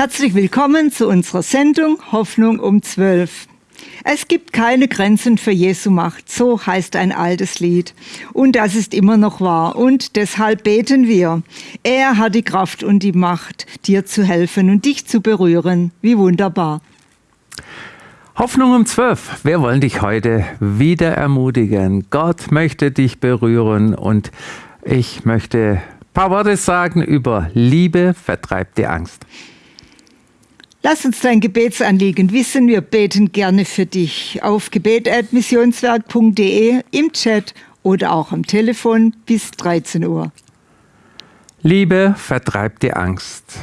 Herzlich willkommen zu unserer Sendung Hoffnung um 12. Es gibt keine Grenzen für Jesu Macht, so heißt ein altes Lied. Und das ist immer noch wahr. Und deshalb beten wir. Er hat die Kraft und die Macht, dir zu helfen und dich zu berühren. Wie wunderbar. Hoffnung um 12. Wir wollen dich heute wieder ermutigen. Gott möchte dich berühren und ich möchte ein paar Worte sagen über Liebe vertreibt die Angst. Lass uns dein Gebetsanliegen wissen. Wir beten gerne für dich auf gebet.missionswerk.de im Chat oder auch am Telefon bis 13 Uhr. Liebe vertreibt die Angst.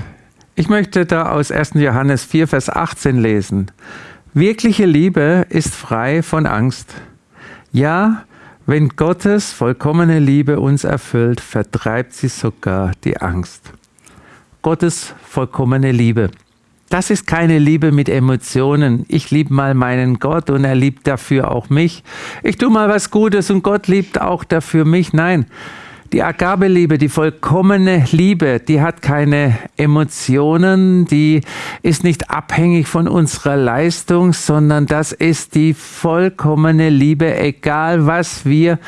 Ich möchte da aus 1. Johannes 4, Vers 18 lesen. Wirkliche Liebe ist frei von Angst. Ja, wenn Gottes vollkommene Liebe uns erfüllt, vertreibt sie sogar die Angst. Gottes vollkommene Liebe. Das ist keine Liebe mit Emotionen. Ich liebe mal meinen Gott und er liebt dafür auch mich. Ich tue mal was Gutes und Gott liebt auch dafür mich. Nein, die Agabeliebe, die vollkommene Liebe, die hat keine Emotionen, die ist nicht abhängig von unserer Leistung, sondern das ist die vollkommene Liebe, egal was wir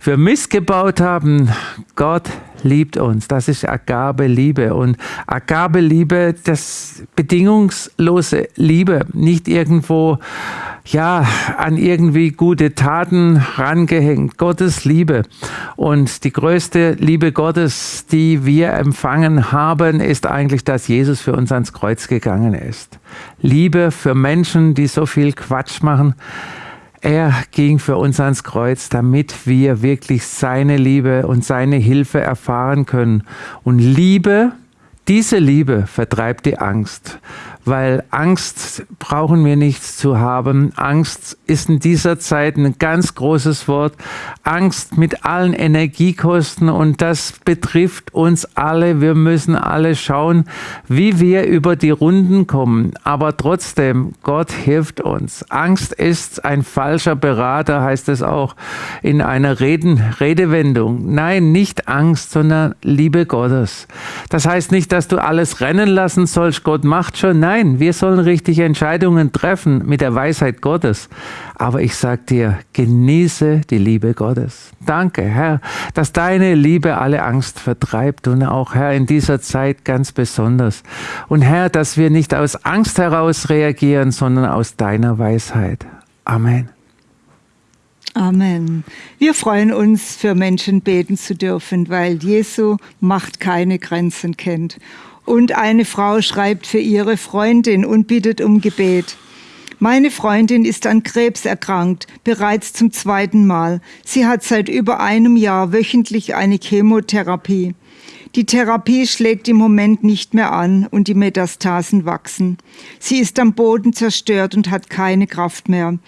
für missgebaut haben. Gott liebt uns. Das ist Agabe-Liebe. Und Agabe-Liebe, das bedingungslose Liebe, nicht irgendwo, ja, an irgendwie gute Taten rangehängt. Gottes Liebe. Und die größte Liebe Gottes, die wir empfangen haben, ist eigentlich, dass Jesus für uns ans Kreuz gegangen ist. Liebe für Menschen, die so viel Quatsch machen er ging für uns ans Kreuz, damit wir wirklich seine Liebe und seine Hilfe erfahren können. Und Liebe, diese Liebe vertreibt die Angst weil Angst brauchen wir nichts zu haben. Angst ist in dieser Zeit ein ganz großes Wort. Angst mit allen Energiekosten und das betrifft uns alle. Wir müssen alle schauen, wie wir über die Runden kommen. Aber trotzdem, Gott hilft uns. Angst ist ein falscher Berater, heißt es auch in einer Reden, Redewendung. Nein, nicht Angst, sondern Liebe Gottes. Das heißt nicht, dass du alles rennen lassen sollst. Gott macht schon. Nein, Nein, wir sollen richtige Entscheidungen treffen mit der Weisheit Gottes. Aber ich sage dir, genieße die Liebe Gottes. Danke, Herr, dass deine Liebe alle Angst vertreibt und auch, Herr, in dieser Zeit ganz besonders. Und Herr, dass wir nicht aus Angst heraus reagieren, sondern aus deiner Weisheit. Amen. Amen. Wir freuen uns, für Menschen beten zu dürfen, weil Jesu Macht keine Grenzen kennt. Und eine Frau schreibt für ihre Freundin und bittet um Gebet. Meine Freundin ist an Krebs erkrankt, bereits zum zweiten Mal. Sie hat seit über einem Jahr wöchentlich eine Chemotherapie. Die Therapie schlägt im Moment nicht mehr an und die Metastasen wachsen. Sie ist am Boden zerstört und hat keine Kraft mehr.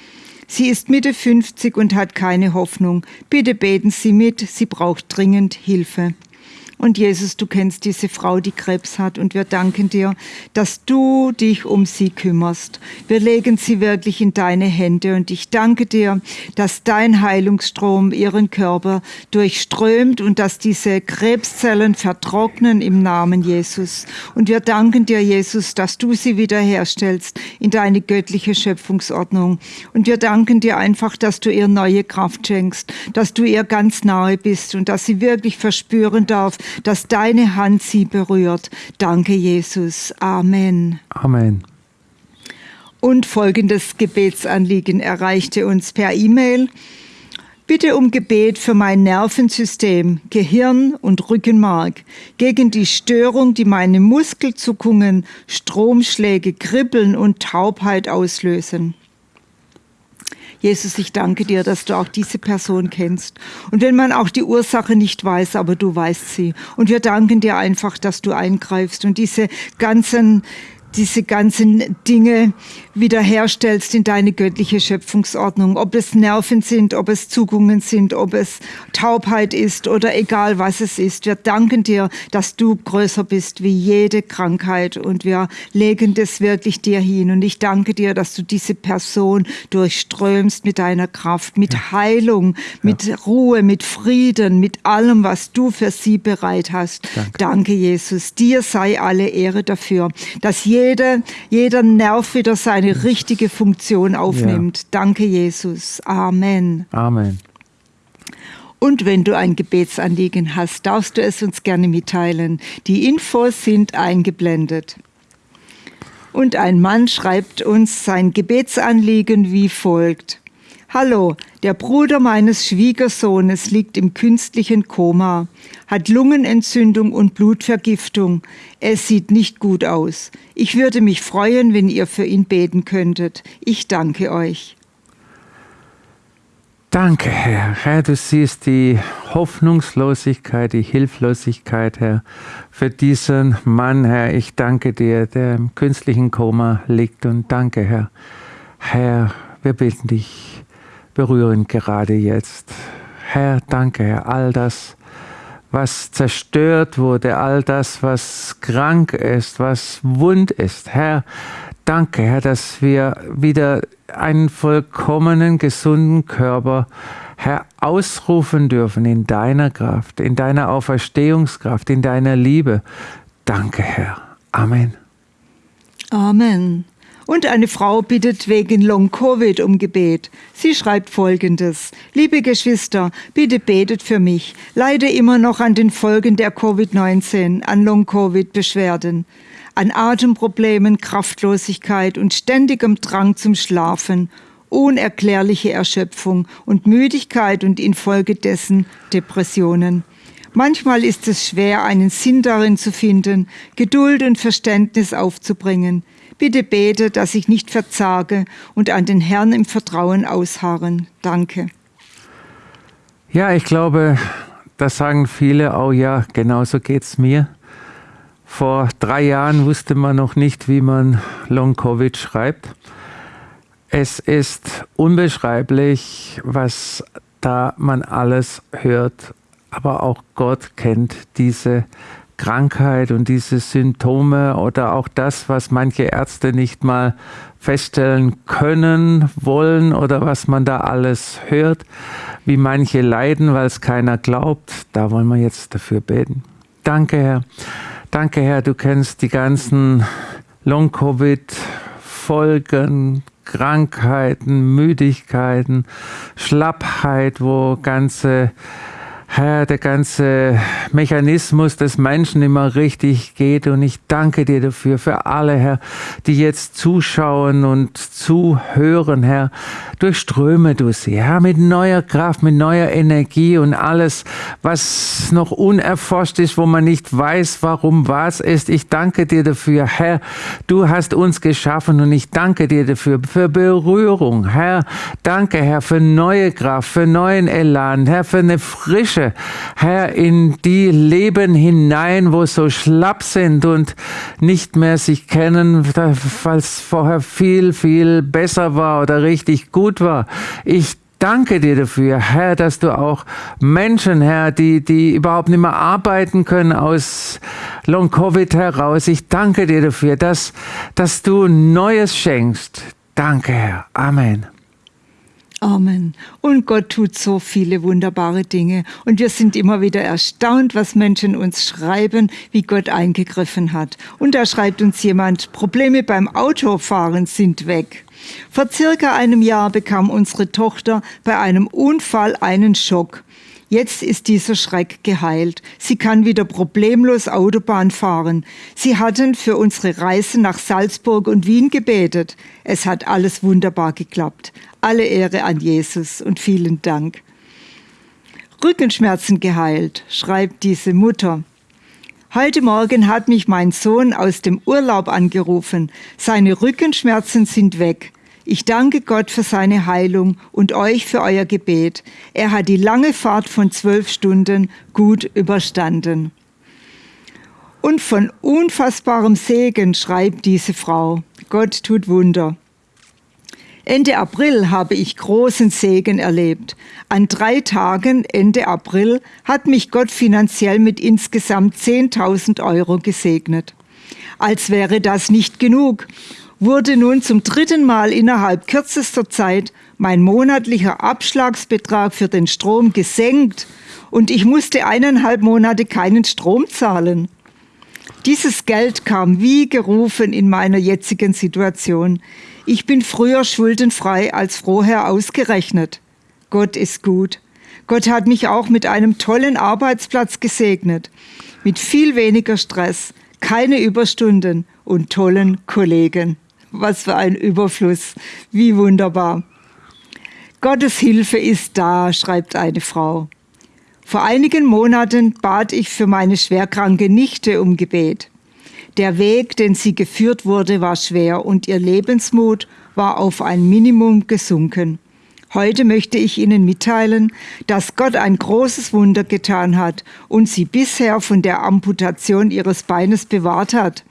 Sie ist Mitte 50 und hat keine Hoffnung. Bitte beten Sie mit, sie braucht dringend Hilfe. Und Jesus, du kennst diese Frau, die Krebs hat. Und wir danken dir, dass du dich um sie kümmerst. Wir legen sie wirklich in deine Hände. Und ich danke dir, dass dein Heilungsstrom ihren Körper durchströmt und dass diese Krebszellen vertrocknen im Namen Jesus. Und wir danken dir, Jesus, dass du sie wiederherstellst in deine göttliche Schöpfungsordnung. Und wir danken dir einfach, dass du ihr neue Kraft schenkst, dass du ihr ganz nahe bist und dass sie wirklich verspüren darf, dass deine Hand sie berührt. Danke, Jesus. Amen. Amen. Und folgendes Gebetsanliegen erreichte uns per E-Mail. Bitte um Gebet für mein Nervensystem, Gehirn und Rückenmark, gegen die Störung, die meine Muskelzuckungen, Stromschläge, Kribbeln und Taubheit auslösen. Jesus, ich danke dir, dass du auch diese Person kennst. Und wenn man auch die Ursache nicht weiß, aber du weißt sie. Und wir danken dir einfach, dass du eingreifst und diese ganzen diese ganzen Dinge wiederherstellst in deine göttliche Schöpfungsordnung. Ob es Nerven sind, ob es Zugungen sind, ob es Taubheit ist oder egal was es ist. Wir danken dir, dass du größer bist wie jede Krankheit und wir legen das wirklich dir hin. Und ich danke dir, dass du diese Person durchströmst mit deiner Kraft, mit ja. Heilung, mit ja. Ruhe, mit Frieden, mit allem, was du für sie bereit hast. Danke, danke Jesus. Dir sei alle Ehre dafür, dass jeder jeder, jeder Nerv wieder seine richtige Funktion aufnimmt. Ja. Danke, Jesus. Amen. Amen. Und wenn du ein Gebetsanliegen hast, darfst du es uns gerne mitteilen. Die Infos sind eingeblendet. Und ein Mann schreibt uns sein Gebetsanliegen wie folgt. Hallo, der Bruder meines Schwiegersohnes liegt im künstlichen Koma, hat Lungenentzündung und Blutvergiftung. Es sieht nicht gut aus. Ich würde mich freuen, wenn ihr für ihn beten könntet. Ich danke euch. Danke, Herr. Herr, du siehst die Hoffnungslosigkeit, die Hilflosigkeit, Herr, für diesen Mann, Herr. Ich danke dir, der im künstlichen Koma liegt und danke, Herr. Herr, wir bitten dich berühren gerade jetzt. Herr, danke, Herr, all das, was zerstört wurde, all das, was krank ist, was wund ist. Herr, danke, Herr, dass wir wieder einen vollkommenen, gesunden Körper, Herr, ausrufen dürfen in deiner Kraft, in deiner Auferstehungskraft, in deiner Liebe. Danke, Herr. Amen. Amen. Und eine Frau bittet wegen Long-Covid um Gebet. Sie schreibt folgendes. Liebe Geschwister, bitte betet für mich. Leide immer noch an den Folgen der Covid-19, an Long-Covid-Beschwerden, an Atemproblemen, Kraftlosigkeit und ständigem Drang zum Schlafen, unerklärliche Erschöpfung und Müdigkeit und infolgedessen Depressionen. Manchmal ist es schwer, einen Sinn darin zu finden, Geduld und Verständnis aufzubringen. Bitte bete, dass ich nicht verzage und an den Herrn im Vertrauen ausharren. Danke. Ja, ich glaube, das sagen viele, oh ja, genauso geht es mir. Vor drei Jahren wusste man noch nicht, wie man Long-Covid schreibt. Es ist unbeschreiblich, was da man alles hört, aber auch Gott kennt diese Krankheit und diese Symptome oder auch das, was manche Ärzte nicht mal feststellen können, wollen oder was man da alles hört, wie manche leiden, weil es keiner glaubt, da wollen wir jetzt dafür beten. Danke, Herr. Danke, Herr, du kennst die ganzen Long-Covid-Folgen, Krankheiten, Müdigkeiten, Schlappheit, wo ganze der ganze Mechanismus des Menschen immer richtig geht. Und ich danke dir dafür, für alle, Herr, die jetzt zuschauen und zuhören, Herr. Durchströme du sie, Herr, mit neuer Kraft, mit neuer Energie und alles, was noch unerforscht ist, wo man nicht weiß, warum was ist. Ich danke dir dafür, Herr. Du hast uns geschaffen und ich danke dir dafür, für Berührung, Herr. Danke, Herr, für neue Kraft, für neuen Elan, Herr, für eine frische Herr, in die Leben hinein, wo so schlapp sind und nicht mehr sich kennen, weil es vorher viel, viel besser war oder richtig gut war. Ich danke dir dafür, Herr, dass du auch Menschen, Herr, die, die überhaupt nicht mehr arbeiten können aus Long Covid heraus. Ich danke dir dafür, dass, dass du Neues schenkst. Danke, Herr. Amen. Amen. Und Gott tut so viele wunderbare Dinge. Und wir sind immer wieder erstaunt, was Menschen uns schreiben, wie Gott eingegriffen hat. Und da schreibt uns jemand, Probleme beim Autofahren sind weg. Vor circa einem Jahr bekam unsere Tochter bei einem Unfall einen Schock. Jetzt ist dieser Schreck geheilt. Sie kann wieder problemlos Autobahn fahren. Sie hatten für unsere Reise nach Salzburg und Wien gebetet. Es hat alles wunderbar geklappt. Alle Ehre an Jesus und vielen Dank. Rückenschmerzen geheilt, schreibt diese Mutter. Heute Morgen hat mich mein Sohn aus dem Urlaub angerufen. Seine Rückenschmerzen sind weg. Ich danke Gott für seine Heilung und euch für euer Gebet. Er hat die lange Fahrt von zwölf Stunden gut überstanden. Und von unfassbarem Segen schreibt diese Frau. Gott tut Wunder. Ende April habe ich großen Segen erlebt. An drei Tagen Ende April hat mich Gott finanziell mit insgesamt 10.000 Euro gesegnet. Als wäre das nicht genug wurde nun zum dritten Mal innerhalb kürzester Zeit mein monatlicher Abschlagsbetrag für den Strom gesenkt und ich musste eineinhalb Monate keinen Strom zahlen. Dieses Geld kam wie gerufen in meiner jetzigen Situation. Ich bin früher schuldenfrei als vorher ausgerechnet. Gott ist gut. Gott hat mich auch mit einem tollen Arbeitsplatz gesegnet, mit viel weniger Stress, keine Überstunden und tollen Kollegen. Was für ein Überfluss, wie wunderbar. Gottes Hilfe ist da, schreibt eine Frau. Vor einigen Monaten bat ich für meine schwerkranke Nichte um Gebet. Der Weg, den sie geführt wurde, war schwer und ihr Lebensmut war auf ein Minimum gesunken. Heute möchte ich Ihnen mitteilen, dass Gott ein großes Wunder getan hat und sie bisher von der Amputation ihres Beines bewahrt hat.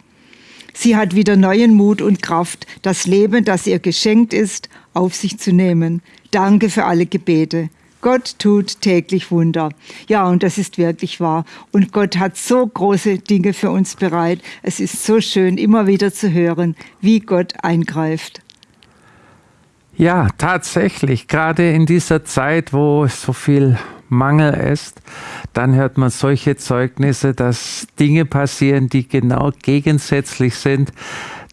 Sie hat wieder neuen Mut und Kraft, das Leben, das ihr geschenkt ist, auf sich zu nehmen. Danke für alle Gebete. Gott tut täglich Wunder. Ja, und das ist wirklich wahr. Und Gott hat so große Dinge für uns bereit. Es ist so schön, immer wieder zu hören, wie Gott eingreift. Ja, tatsächlich. Gerade in dieser Zeit, wo so viel Mangel ist, dann hört man solche Zeugnisse, dass Dinge passieren, die genau gegensätzlich sind.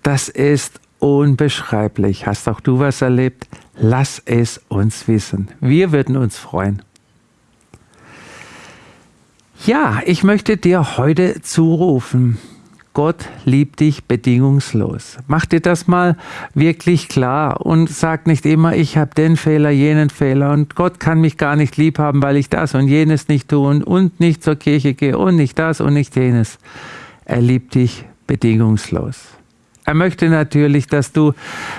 Das ist unbeschreiblich. Hast auch du was erlebt? Lass es uns wissen. Wir würden uns freuen. Ja, ich möchte dir heute zurufen, Gott liebt dich bedingungslos. Mach dir das mal wirklich klar und sag nicht immer, ich habe den Fehler, jenen Fehler und Gott kann mich gar nicht lieb haben, weil ich das und jenes nicht tue und nicht zur Kirche gehe und nicht das und nicht jenes. Er liebt dich bedingungslos. Er möchte natürlich, dass du,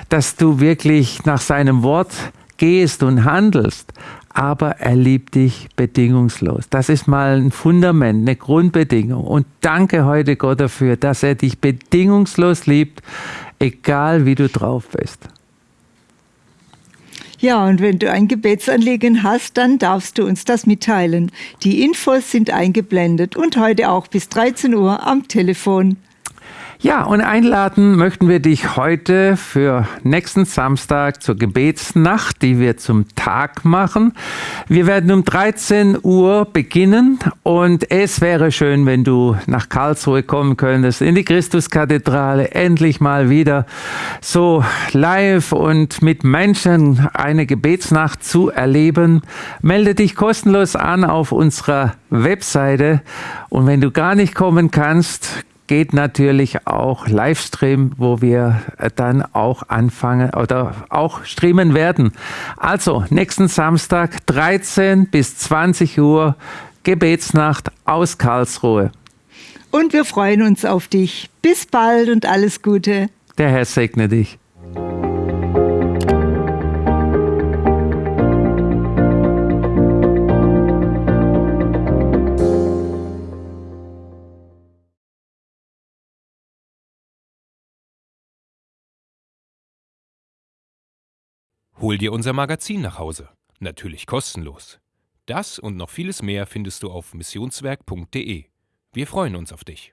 dass du wirklich nach seinem Wort gehst und handelst aber er liebt dich bedingungslos. Das ist mal ein Fundament, eine Grundbedingung. Und danke heute Gott dafür, dass er dich bedingungslos liebt, egal wie du drauf bist. Ja, und wenn du ein Gebetsanliegen hast, dann darfst du uns das mitteilen. Die Infos sind eingeblendet und heute auch bis 13 Uhr am Telefon. Ja, und einladen möchten wir dich heute für nächsten Samstag zur Gebetsnacht, die wir zum Tag machen. Wir werden um 13 Uhr beginnen und es wäre schön, wenn du nach Karlsruhe kommen könntest, in die Christuskathedrale, endlich mal wieder so live und mit Menschen eine Gebetsnacht zu erleben. Melde dich kostenlos an auf unserer Webseite und wenn du gar nicht kommen kannst, geht natürlich auch Livestream, wo wir dann auch anfangen oder auch streamen werden. Also nächsten Samstag 13 bis 20 Uhr Gebetsnacht aus Karlsruhe. Und wir freuen uns auf dich. Bis bald und alles Gute. Der Herr segne dich. Hol dir unser Magazin nach Hause. Natürlich kostenlos. Das und noch vieles mehr findest du auf missionswerk.de. Wir freuen uns auf dich.